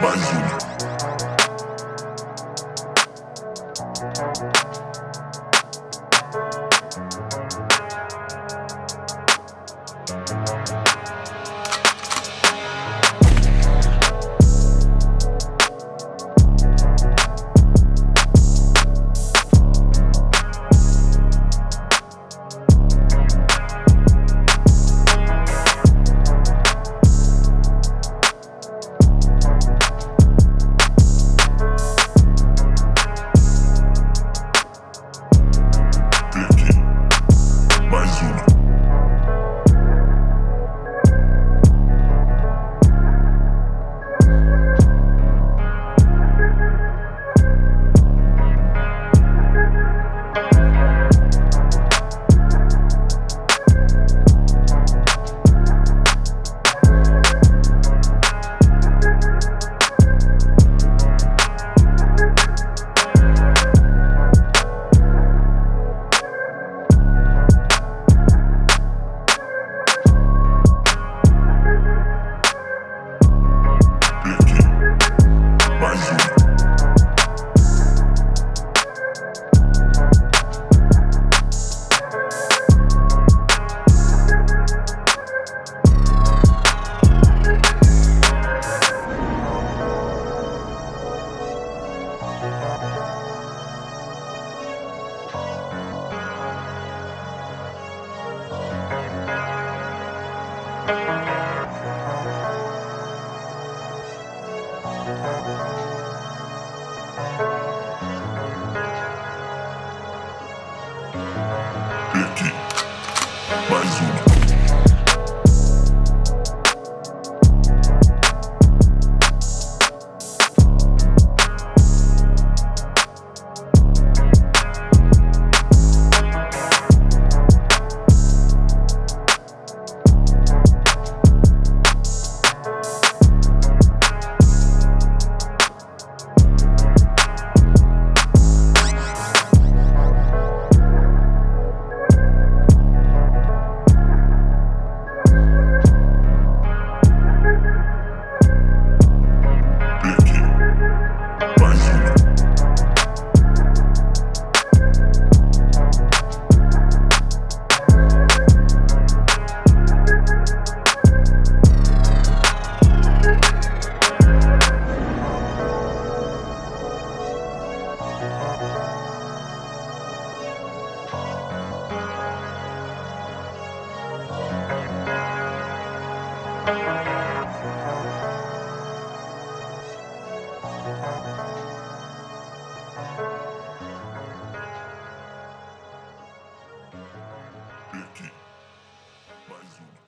mais uma. Peguei mais uma.